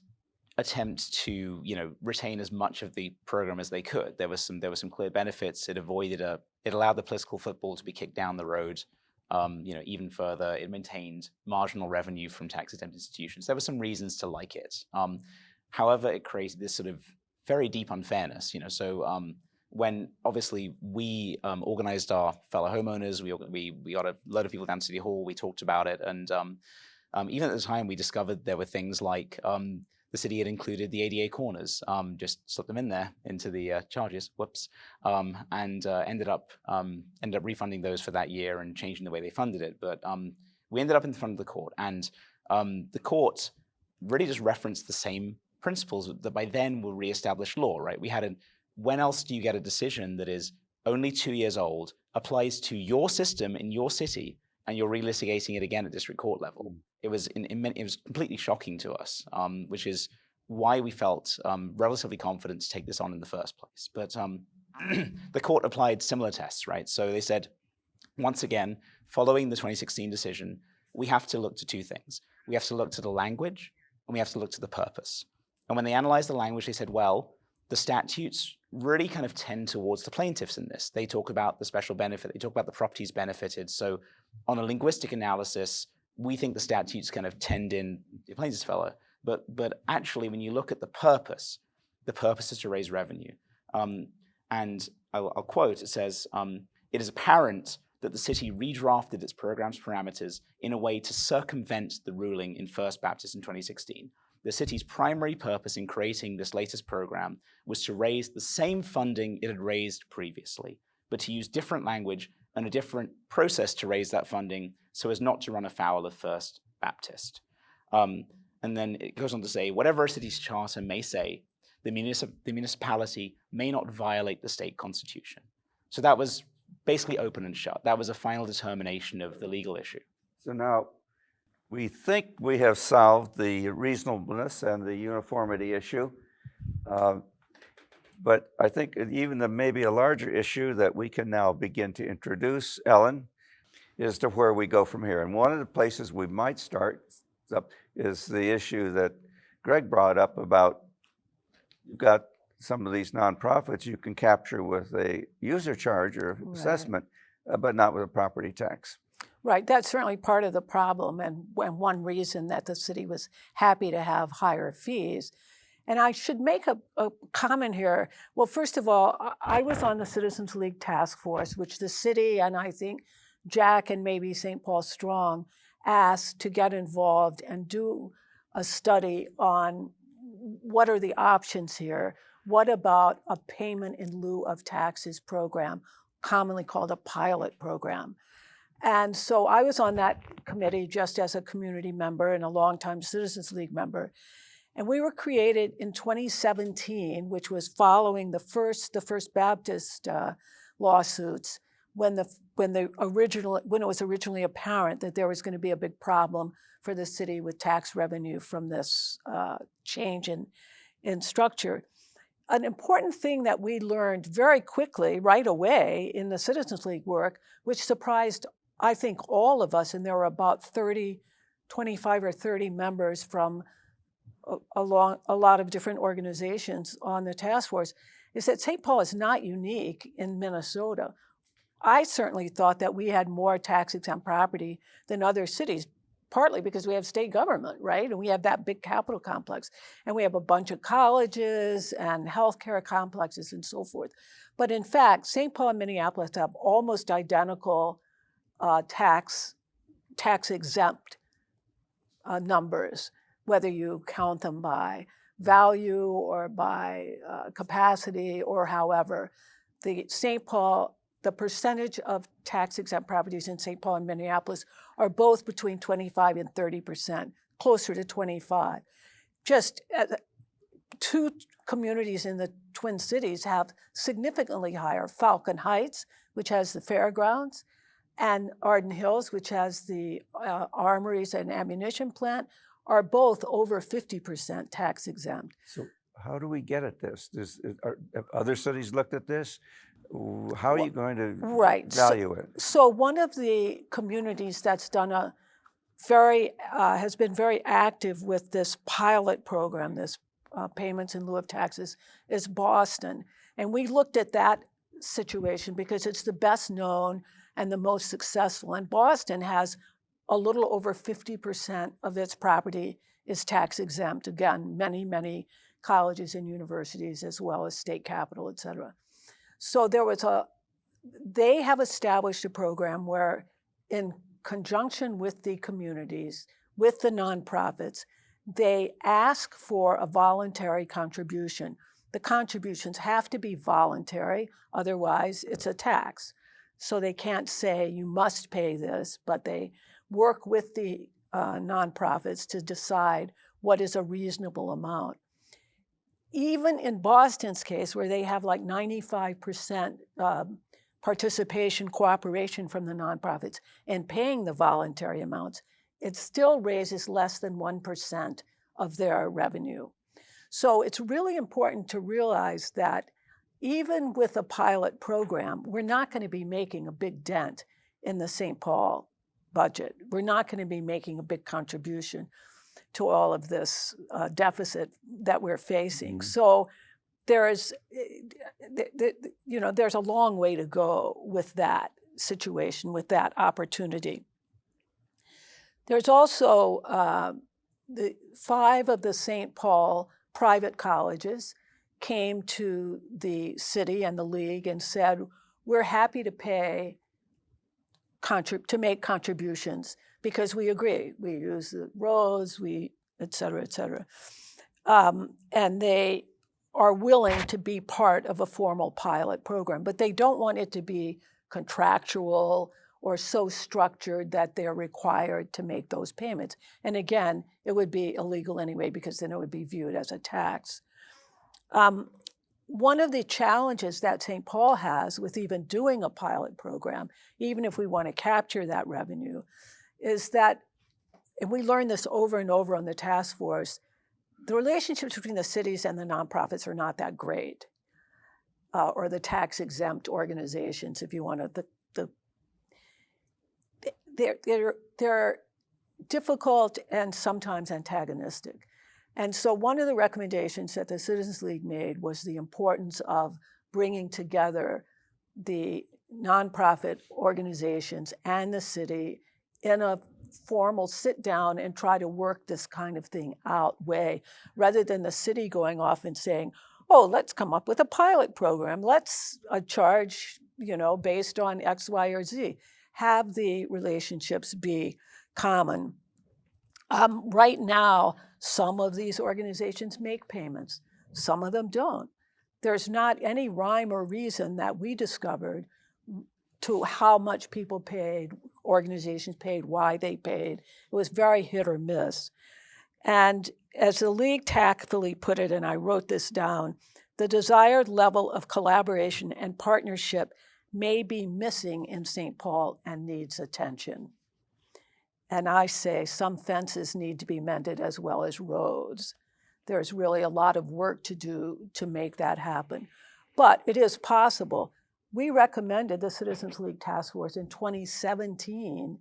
attempt to you know retain as much of the program as they could. There was some there were some clear benefits. It avoided a it allowed the political football to be kicked down the road. Um, you know, even further, it maintained marginal revenue from tax-exempt institutions. There were some reasons to like it. Um, however, it created this sort of very deep unfairness. You know, so um, when obviously we um, organized our fellow homeowners, we, we we got a load of people down to City Hall, we talked about it, and um, um, even at the time we discovered there were things like um, the city had included the ADA corners, um, just slipped them in there into the uh, charges, whoops, um, and uh, ended up um, ended up refunding those for that year and changing the way they funded it. But um, we ended up in front of the court, and um, the court really just referenced the same principles that by then were reestablished law, right? We had a when else do you get a decision that is only two years old, applies to your system in your city, and you're relitigating it again at district court level? It was in, in many, it was completely shocking to us, um, which is why we felt um, relatively confident to take this on in the first place. But um, the court applied similar tests, right? So they said, once again, following the 2016 decision, we have to look to two things. We have to look to the language, and we have to look to the purpose. And when they analyzed the language, they said, well, the statutes really kind of tend towards the plaintiffs in this. They talk about the special benefit, they talk about the properties benefited. So on a linguistic analysis, we think the statutes kind of tend in plaintiff's fellow. But, but actually, when you look at the purpose, the purpose is to raise revenue. Um, and I'll, I'll quote, it says, um, it is apparent that the city redrafted its program's parameters in a way to circumvent the ruling in First Baptist in 2016. The city's primary purpose in creating this latest program was to raise the same funding it had raised previously, but to use different language and a different process to raise that funding so as not to run afoul of First Baptist. Um, and then it goes on to say, whatever a city's charter may say, the, municip- the municipality may not violate the state constitution. So that was basically open and shut. That was a final determination of the legal issue. So now, we think we have solved the reasonableness and the uniformity issue. Uh, But I think even the maybe a larger issue that we can now begin to introduce, Ellen, is to where we go from here. And one of the places we might start up is the issue that Greg brought up about you've got some of these nonprofits you can capture with a user charge or Right. assessment, uh, but not with a property tax. Right, that's certainly part of the problem and, and one reason that the city was happy to have higher fees. And I should make a, a comment here. Well, first of all, I, I was on the Citizens League Task Force, which the city and I think Jack and maybe St. Paul Strong asked to get involved and do a study on what are the options here what about a payment in lieu of taxes program, commonly called a pilot program? And so I was on that committee just as a community member and a longtime Citizens League member. And we were created in 2017, which was following the first, the First Baptist uh, lawsuits, when the when the original when it was originally apparent that there was going to be a big problem for the city with tax revenue from this uh, change in in structure. An important thing that we learned very quickly, right away, in the Citizens League work, which surprised I think all of us, and there were about 30, 25 or 30 members from a, a, long, a lot of different organizations on the task force, is that St. Paul is not unique in Minnesota. I certainly thought that we had more tax exempt property than other cities, partly because we have state government, right? And we have that big capital complex. And we have a bunch of colleges and healthcare complexes and so forth. But in fact, St. Paul and Minneapolis have almost identical uh, tax, tax exempt uh, numbers, whether you count them by value or by uh, capacity or however. The St. Paul, the percentage of tax exempt properties in St. Paul and Minneapolis are both between 25 and 30 percent, closer to 25. Just uh, two communities in the Twin Cities have significantly higher. Falcon Heights, which has the fairgrounds, and Arden Hills, which has the uh, armories and ammunition plant, are both over 50% tax exempt. So how do we get at this? Does, are, have other cities looked at this? How are you going to Right. so- value it? So one of the communities that's done a very, uh, has been very active with this pilot program, this uh, payments in lieu of taxes, is Boston. And we looked at that situation because it's the best known and the most successful. And Boston has a little over 50% of its property is tax exempt. Again, many, many colleges and universities, as well as state capital, et cetera. So there was a, they have established a program where, in conjunction with the communities, with the nonprofits, they ask for a voluntary contribution. The contributions have to be voluntary, otherwise, it's a tax. So they can't say you must pay this, but they work with the uh, nonprofits to decide what is a reasonable amount. Even in Boston's case, where they have like 95% um, participation, cooperation from the nonprofits and paying the voluntary amounts, it still raises less than 1% of their revenue. So it's really important to realize that even with a pilot program, we're not going to be making a big dent in the St. Paul budget. We're not going to be making a big contribution to all of this uh, deficit that we're facing. Mhm. So there is, eh, you know, there's a long way to go with that situation, with that opportunity. There's also uh, the five of the St. Paul private colleges came to the city and the league and said, we're happy to pay to make contributions because we agree. We use the roads, we, et cetera, et cetera. Um, and they are willing to be part of a formal pilot program, but they don't want it to be contractual or so structured that they're required to make those payments. And again, it would be illegal anyway because then it would be viewed as a tax. Um, one of the challenges that St. Paul has with even doing a pilot program, even if we want to capture that revenue, is that, and we learned this over and over on the task force, the relationships between the cities and the nonprofits are not that great, uh, or the tax exempt organizations, if you want to. The, the, they're, they're, they're difficult and sometimes antagonistic. And so one of the recommendations that the Citizens League made was the importance of bringing together the nonprofit organizations and the city in a formal sit down and try to work this kind of thing out way, rather than the city going off and saying, oh, let's come up with a pilot program. Let's uh, charge, you know, based on X, Y, or Z. Have the relationships be common. Um, right now, some of these organizations make payments, some of them don't. there's not any rhyme or reason that we discovered to how much people paid, organizations paid, why they paid. It was very hit or miss. And as the league tactfully put it, and I wrote this down, the desired level of collaboration and partnership may be missing in St. Paul and needs attention. And I say some fences need to be mended as well as roads. There's really a lot of work to do to make that happen. But it is possible. We recommended the Citizens League Task Force in 2017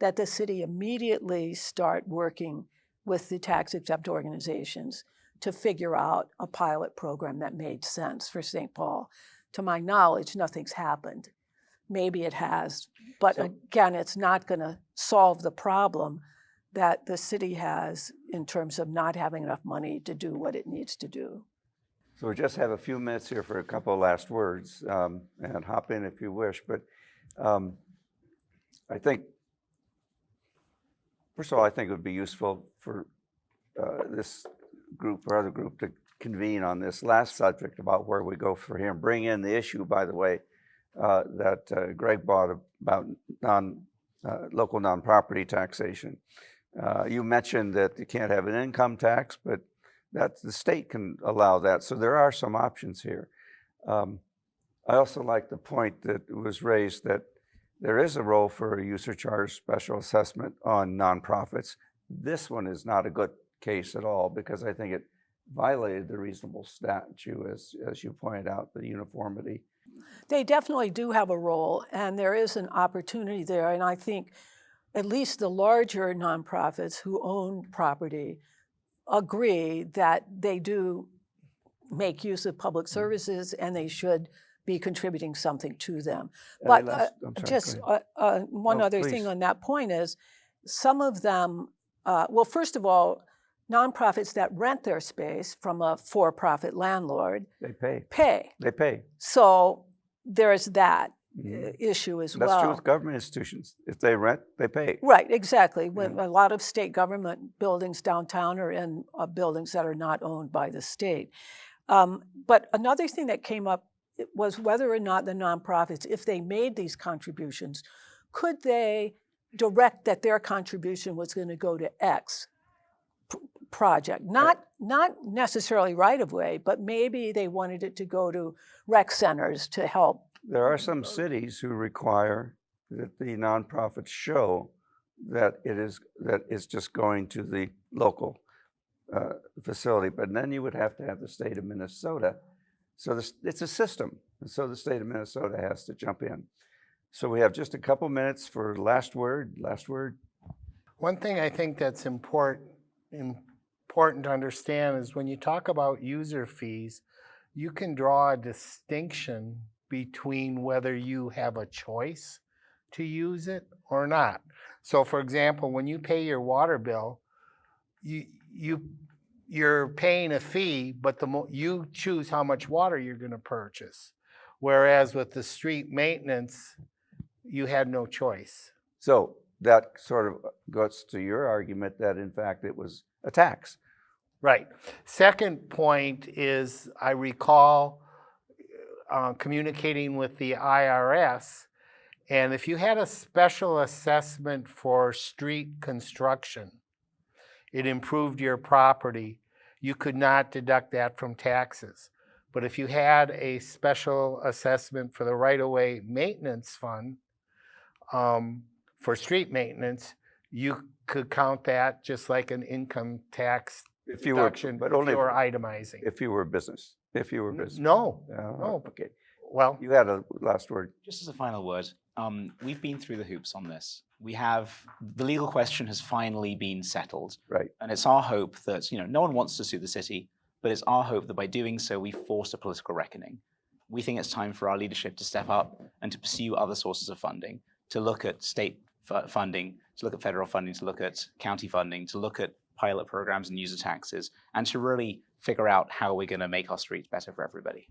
that the city immediately start working with the tax exempt organizations to figure out a pilot program that made sense for St. Paul. To my knowledge, nothing's happened. Maybe it has, but So- again, it's not going to solve the problem that the city has in terms of not having enough money to do what it needs to do. So we just have a few minutes here for a couple of last words, um, and hop in if you wish. But um, I think, first of all, I think it would be useful for uh, this group or other group to convene on this last subject about where we go from here. and Bring in the issue, by the way, uh, that uh, Greg brought about non, uh, local non-property taxation. Uh, You mentioned that you can't have an income tax, but that the state can allow that. So there are some options here. Um, I also like the point that was raised that there is a role for a user charge special assessment on nonprofits. This one is not a good case at all because I think it violated the reasonable statute, as, as you pointed out, the uniformity. They definitely do have a role, and there is an opportunity there. And I think at least the larger nonprofits who own property agree that they do make use of public services and they should be contributing something to them. And But uh, last- sorry, just uh, uh, one No, other please. thing on that point is some of them, uh, well, first of all, nonprofits that rent their space from a for profit landlord They pay, pay. they pay. So there's that Mhm. uh, issue as That's well. That's true with government institutions. If they rent, they pay. Right, exactly. When a lot of state government buildings downtown are in uh, buildings that are not owned by the state. Um, but another thing that came up was whether or not the nonprofits, if they made these contributions, could they direct that their contribution was going to go to X project? Not not necessarily right of way, but maybe they wanted it to go to rec centers to help. There are some cities who require that the nonprofits show that it is, that it's just going to the local uh, facility, but then you would have to have the state of Minnesota. So this, it's a system, and so the state of Minnesota has to jump in. So we have just a couple minutes for last word, last word. One thing I think that's important, important to understand is when you talk about user fees, you can draw a distinction between whether you have a choice to use it or not. So for example, when you pay your water bill, you, you, you're paying a fee, but the you choose how much water you're gonna purchase. Whereas with the street maintenance, you had no choice. So that sort of goes to your argument that in fact it was a tax. Right. Second point is I recall uh, communicating with the IRS, and if you had a special assessment for street construction, it improved your property, you could not deduct that from taxes. But if you had a special assessment for the right-of-way maintenance fund um, for street maintenance, you could count that just like an income tax If you were, deduction but if only you were if- itemizing. if you were a business, if you were a N- business. No, Uh, no. Okay, well, you had a last word. Just as a final word, um, we've been through the hoops on this. We have the legal question has finally been settled, Right. and it's our hope that you know no one wants to sue the city, but it's our hope that by doing so we force a political reckoning. We think it's time for our leadership to step up and to pursue other sources of funding, to look at state fu- funding, to look at federal funding, to look at county funding, to look at pilot programs and user taxes, and to really figure out how we're going to make our streets better for everybody.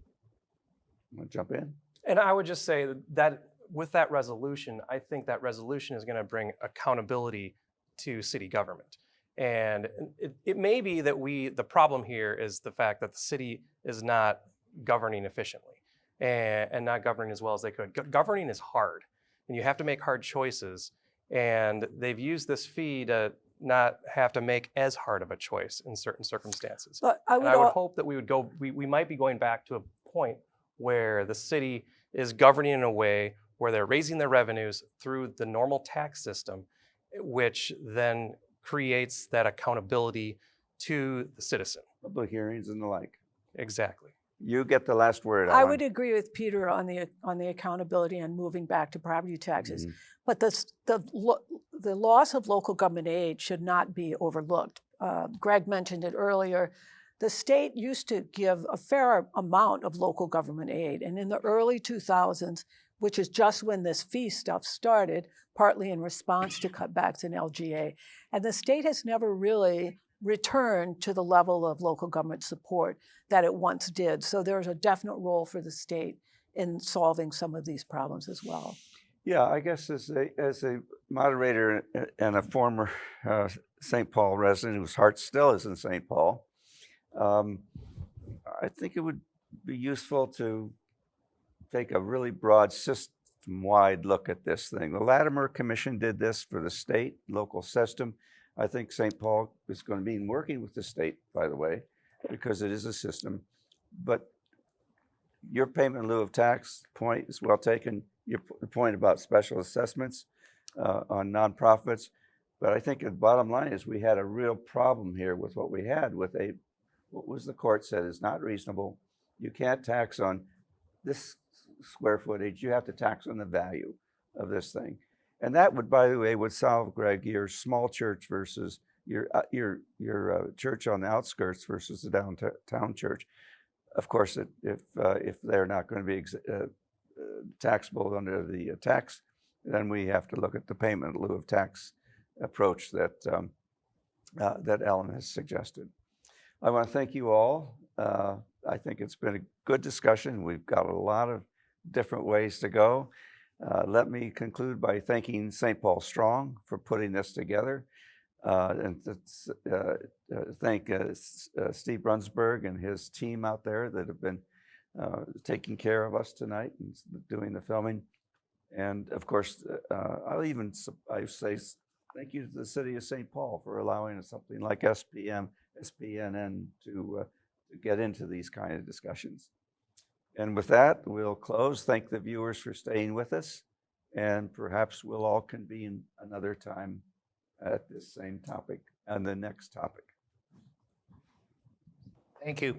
Want to jump in? And I would just say that- that with that resolution, I think that resolution is going to bring accountability to city government. And it, it may be that we, the problem here is the fact that the city is not governing efficiently and, and not governing as well as they could. Go- governing is hard, and you have to make hard choices. And they've used this fee to not have to make as hard of a choice in certain circumstances. But I And would, I would hope that we would go, we, we might be going back to a point where the city is governing in a way where they're raising their revenues through the normal tax system, which then creates that accountability to the citizen. Public hearings and the like. Exactly. You get the last word, I would agree with Peter on the, on the accountability and moving back to property taxes. Mhm. But the, the, the loss of local government aid should not be overlooked. Uh, Greg mentioned it earlier. The state used to give a fair amount of local government aid. And in the early 2000s, which is just when this fee stuff started, partly in response to cutbacks in LGA, and the state has never really returned to the level of local government support that it once did. So there's a definite role for the state in solving some of these problems as well. Yeah, I guess as a, as a moderator and a former uh, St. Paul resident whose heart still is in St. Paul, um, I think it would be useful to take a really broad system-wide look at this thing. The Latimer Commission did this for the state, local system. I think St. Paul is going to be working with the state, by the way, because it is a system. But your payment in lieu of tax point is well taken. Your point about special assessments uh, on nonprofits. But I think the bottom line is we had a real problem here with what we had with a, what was the court said is not reasonable. You can't tax on this square footage. You have to tax on the value of this thing. And that would, by the way, would solve, Greg, your small church versus your, uh, your, your uh, church on the outskirts versus the downtown church. Of course, it- if, uh, if they're not going to be uh, taxable under the uh, tax, then we have to look at the payment in lieu of tax approach that, um, uh, that Ellen has suggested. I want to thank you all. I think it's been a good discussion. We've got a lot of different ways to go. Uh, let me conclude by thanking St. Paul Strong for putting this together. Uh, and uh, uh, thank uh, uh, Steve Brunsberg and his team out there that have been taking care of us tonight and doing the filming. And of course, I'll even I say thank you to the city of St. Paul for allowing something like SPM, SPNN to, to get into these kind of discussions. And with that, we'll close. Thank the viewers for staying with us. And perhaps we'll all convene another time at this same topic and the next topic. Thank you.